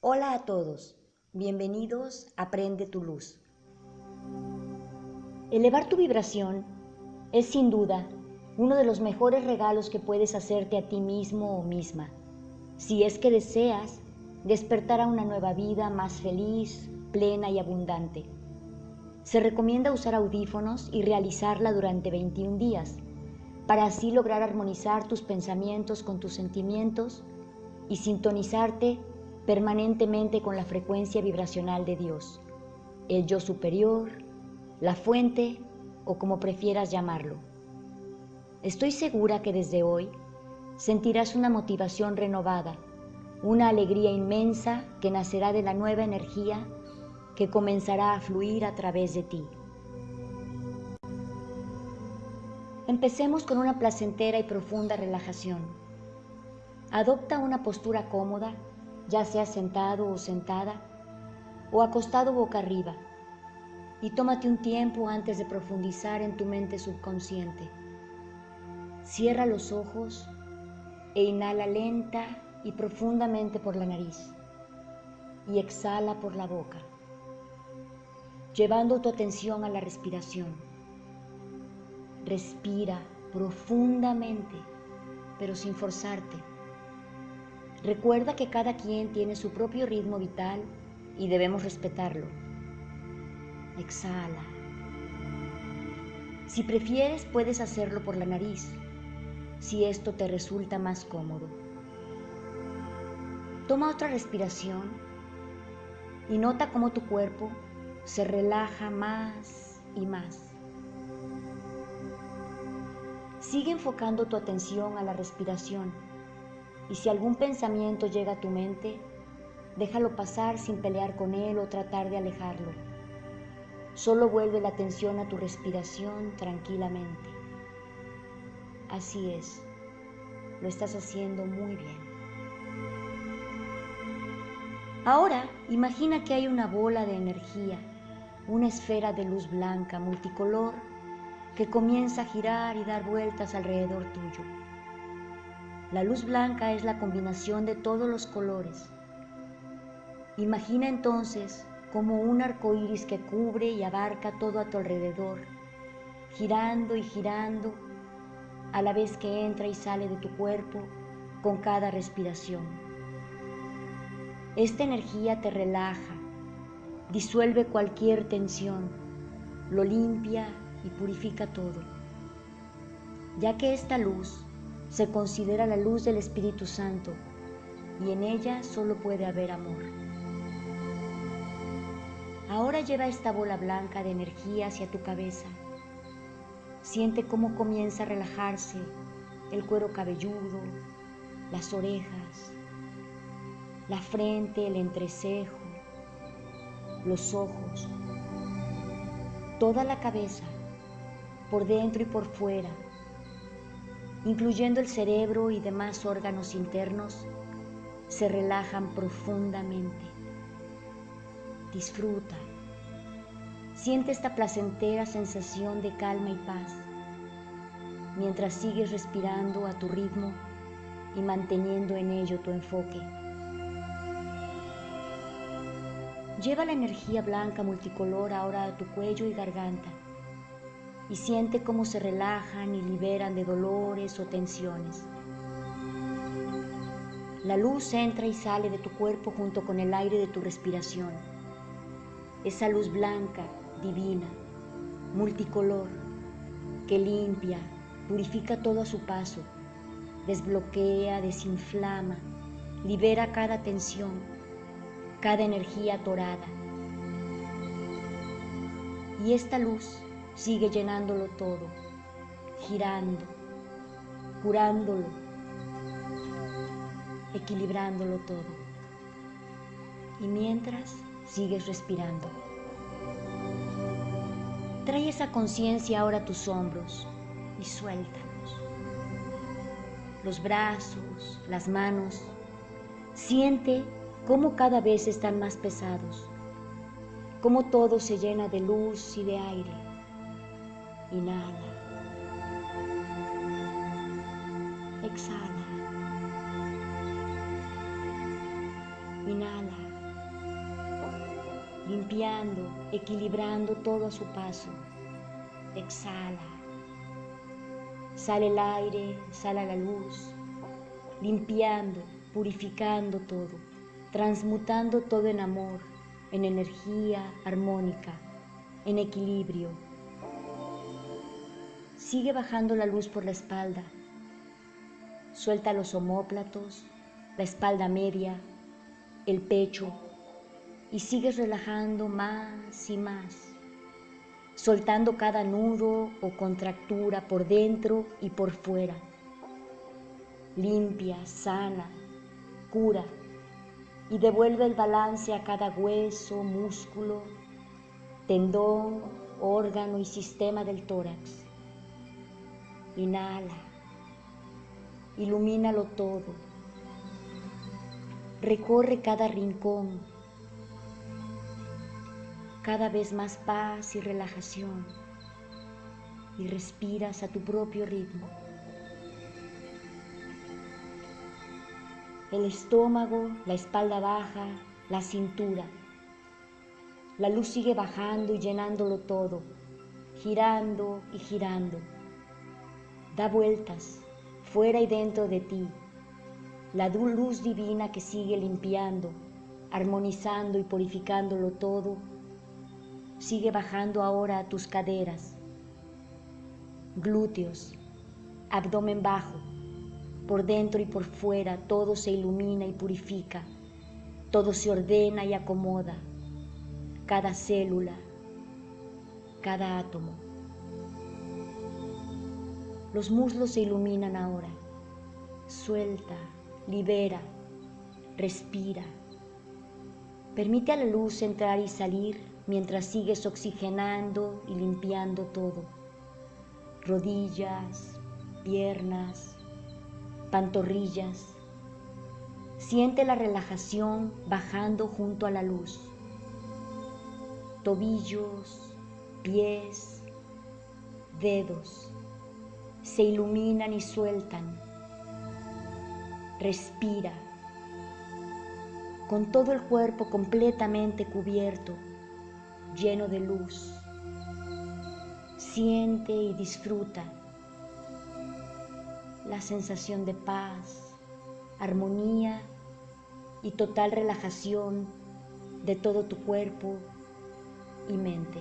Hola a todos, bienvenidos a Aprende tu Luz. Elevar tu vibración es sin duda uno de los mejores regalos que puedes hacerte a ti mismo o misma, si es que deseas despertar a una nueva vida más feliz, plena y abundante. Se recomienda usar audífonos y realizarla durante 21 días, para así lograr armonizar tus pensamientos con tus sentimientos y sintonizarte permanentemente con la frecuencia vibracional de Dios, el yo superior, la fuente o como prefieras llamarlo. Estoy segura que desde hoy sentirás una motivación renovada, una alegría inmensa que nacerá de la nueva energía que comenzará a fluir a través de ti. Empecemos con una placentera y profunda relajación. Adopta una postura cómoda ya sea sentado o sentada, o acostado boca arriba, y tómate un tiempo antes de profundizar en tu mente subconsciente. Cierra los ojos e inhala lenta y profundamente por la nariz y exhala por la boca, llevando tu atención a la respiración. Respira profundamente, pero sin forzarte Recuerda que cada quien tiene su propio ritmo vital y debemos respetarlo. Exhala. Si prefieres, puedes hacerlo por la nariz, si esto te resulta más cómodo. Toma otra respiración y nota cómo tu cuerpo se relaja más y más. Sigue enfocando tu atención a la respiración y si algún pensamiento llega a tu mente, déjalo pasar sin pelear con él o tratar de alejarlo. Solo vuelve la atención a tu respiración tranquilamente. Así es, lo estás haciendo muy bien. Ahora imagina que hay una bola de energía, una esfera de luz blanca multicolor que comienza a girar y dar vueltas alrededor tuyo. La luz blanca es la combinación de todos los colores. Imagina entonces como un arco iris que cubre y abarca todo a tu alrededor, girando y girando a la vez que entra y sale de tu cuerpo con cada respiración. Esta energía te relaja, disuelve cualquier tensión, lo limpia y purifica todo, ya que esta luz se considera la luz del Espíritu Santo y en ella solo puede haber amor. Ahora lleva esta bola blanca de energía hacia tu cabeza. Siente cómo comienza a relajarse el cuero cabelludo, las orejas, la frente, el entrecejo, los ojos, toda la cabeza, por dentro y por fuera incluyendo el cerebro y demás órganos internos, se relajan profundamente. Disfruta. Siente esta placentera sensación de calma y paz mientras sigues respirando a tu ritmo y manteniendo en ello tu enfoque. Lleva la energía blanca multicolor ahora a tu cuello y garganta y siente cómo se relajan y liberan de dolores o tensiones. La luz entra y sale de tu cuerpo junto con el aire de tu respiración. Esa luz blanca, divina, multicolor, que limpia, purifica todo a su paso, desbloquea, desinflama, libera cada tensión, cada energía atorada. Y esta luz sigue llenándolo todo, girando, curándolo, equilibrándolo todo. Y mientras sigues respirando. Trae esa conciencia ahora a tus hombros y suéltalos. Los brazos, las manos. Siente cómo cada vez están más pesados, cómo todo se llena de luz y de aire Inhala. Exhala. Inhala. limpiando, equilibrando todo a su paso. Exhala. Sale el aire, sale la luz, limpiando, purificando todo, transmutando todo en amor, en energía armónica, en equilibrio. Sigue bajando la luz por la espalda. Suelta los omóplatos, la espalda media, el pecho, y sigues relajando más y más, soltando cada nudo o contractura por dentro y por fuera. Limpia, sana, cura y devuelve el balance a cada hueso, músculo, tendón, órgano y sistema del tórax. Inhala, ilumínalo todo, recorre cada rincón, cada vez más paz y relajación y respiras a tu propio ritmo. El estómago, la espalda baja, la cintura. La luz sigue bajando y llenándolo todo, girando y girando. Da vueltas, fuera y dentro de ti. La luz divina que sigue limpiando, armonizando y purificándolo todo Sigue bajando ahora a tus caderas, glúteos, abdomen bajo, por dentro y por fuera todo se ilumina y purifica, todo se ordena y acomoda, cada célula, cada átomo. Los muslos se iluminan ahora. Suelta, libera, respira. Permite a la luz entrar y salir mientras sigues oxigenando y limpiando todo. Rodillas, piernas, pantorrillas. Siente la relajación bajando junto a la luz. Tobillos, pies, dedos se iluminan y sueltan. Respira con todo el cuerpo completamente cubierto lleno de luz. Siente y disfruta la sensación de paz, armonía y total relajación de todo tu cuerpo y mente.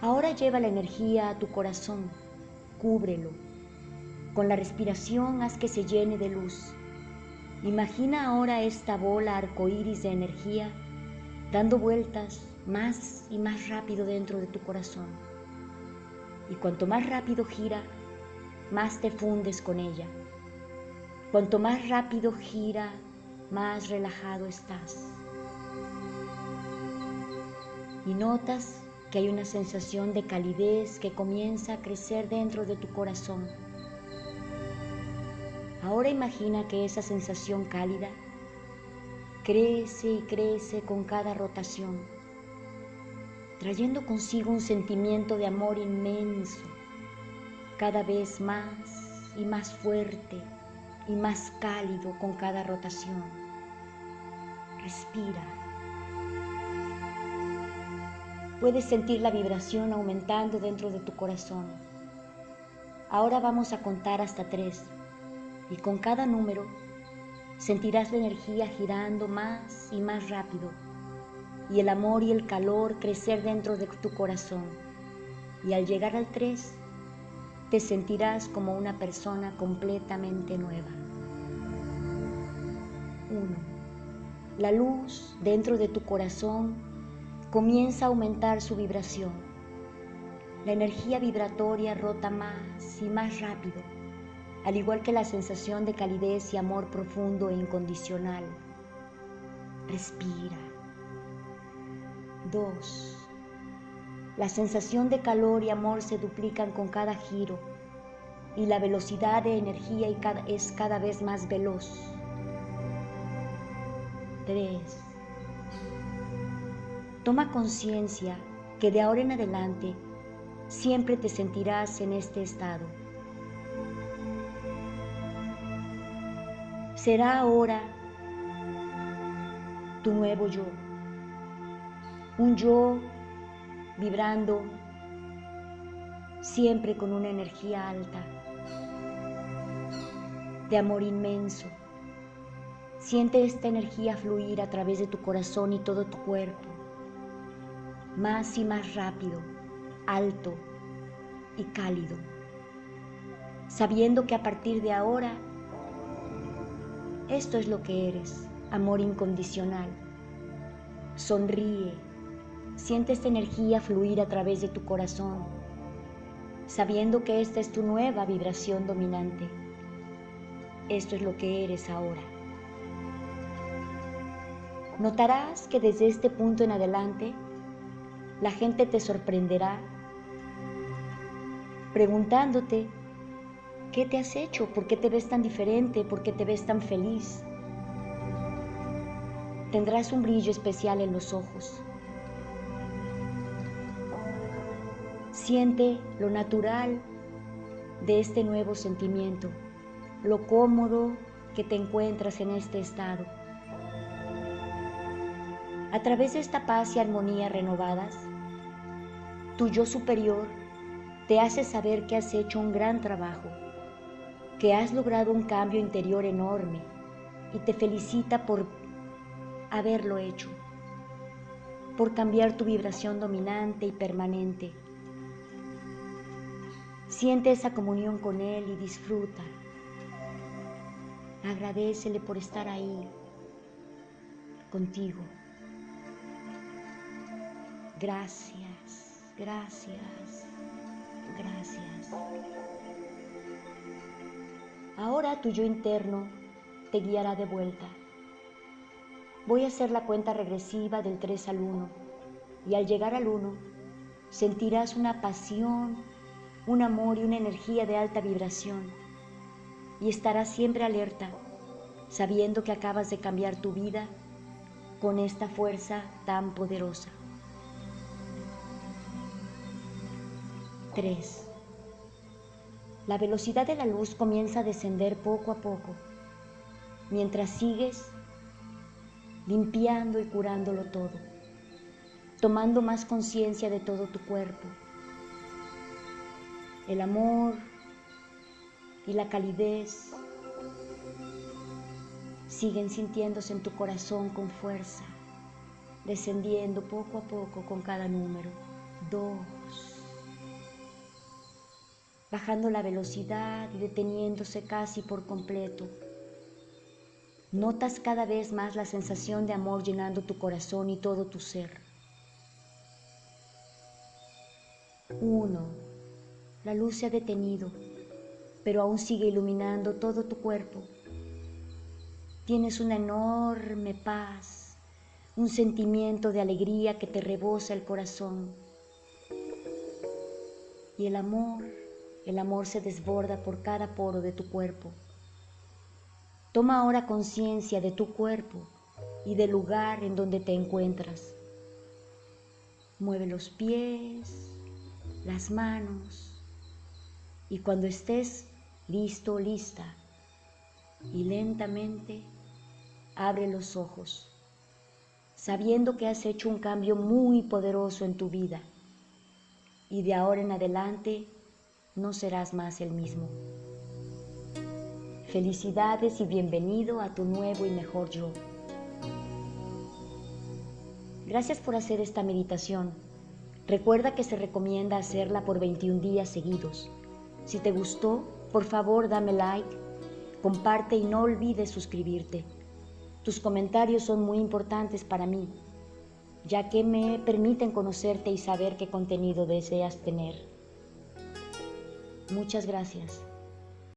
Ahora lleva la energía a tu corazón, cúbrelo. Con la respiración haz que se llene de luz. Imagina ahora esta bola arcoíris de energía dando vueltas más y más rápido dentro de tu corazón. Y cuanto más rápido gira, más te fundes con ella. Cuanto más rápido gira, más relajado estás. Y notas que hay una sensación de calidez que comienza a crecer dentro de tu corazón. Ahora imagina que esa sensación cálida crece y crece con cada rotación, trayendo consigo un sentimiento de amor inmenso, cada vez más y más fuerte y más cálido con cada rotación. Respira. Puedes sentir la vibración aumentando dentro de tu corazón. Ahora vamos a contar hasta tres y con cada número sentirás la energía girando más y más rápido y el amor y el calor crecer dentro de tu corazón. Y al llegar al 3, te sentirás como una persona completamente nueva. 1. La luz dentro de tu corazón comienza a aumentar su vibración. La energía vibratoria rota más y más rápido al igual que la sensación de calidez y amor profundo e incondicional. Respira. 2. La sensación de calor y amor se duplican con cada giro y la velocidad de energía es cada vez más veloz. 3. Toma conciencia que de ahora en adelante siempre te sentirás en este estado será ahora tu nuevo yo. Un yo vibrando siempre con una energía alta, de amor inmenso. Siente esta energía fluir a través de tu corazón y todo tu cuerpo, más y más rápido, alto y cálido, sabiendo que a partir de ahora esto es lo que eres, amor incondicional. Sonríe, siente esta energía fluir a través de tu corazón, sabiendo que esta es tu nueva vibración dominante. Esto es lo que eres ahora. Notarás que desde este punto en adelante la gente te sorprenderá preguntándote ¿Qué te has hecho? ¿Por qué te ves tan diferente? ¿Por qué te ves tan feliz? Tendrás un brillo especial en los ojos. Siente lo natural de este nuevo sentimiento, lo cómodo que te encuentras en este estado. A través de esta paz y armonía renovadas, tu yo superior te hace saber que has hecho un gran trabajo que has logrado un cambio interior enorme y te felicita por haberlo hecho, por cambiar tu vibración dominante y permanente. Siente esa comunión con Él y disfruta. Agradecele por estar ahí contigo. Gracias, gracias, gracias. Ahora tu yo interno te guiará de vuelta. Voy a hacer la cuenta regresiva del 3 al 1 y al llegar al 1 sentirás una pasión, un amor y una energía de alta vibración y estarás siempre alerta sabiendo que acabas de cambiar tu vida con esta fuerza tan poderosa. 3. La velocidad de la luz comienza a descender poco a poco, mientras sigues limpiando y curándolo todo, tomando más conciencia de todo tu cuerpo. El amor y la calidez siguen sintiéndose en tu corazón con fuerza, descendiendo poco a poco con cada número. Dos bajando la velocidad y deteniéndose casi por completo. Notas cada vez más la sensación de amor llenando tu corazón y todo tu ser. Uno, la luz se ha detenido, pero aún sigue iluminando todo tu cuerpo. Tienes una enorme paz, un sentimiento de alegría que te rebosa el corazón. Y el amor el amor se desborda por cada poro de tu cuerpo. Toma ahora conciencia de tu cuerpo y del lugar en donde te encuentras. Mueve los pies, las manos y cuando estés listo lista y lentamente abre los ojos, sabiendo que has hecho un cambio muy poderoso en tu vida y de ahora en adelante no serás más el mismo. Felicidades y bienvenido a tu nuevo y mejor yo. Gracias por hacer esta meditación. Recuerda que se recomienda hacerla por 21 días seguidos. Si te gustó, por favor dame like, comparte y no olvides suscribirte. Tus comentarios son muy importantes para mí, ya que me permiten conocerte y saber qué contenido deseas tener. Muchas gracias.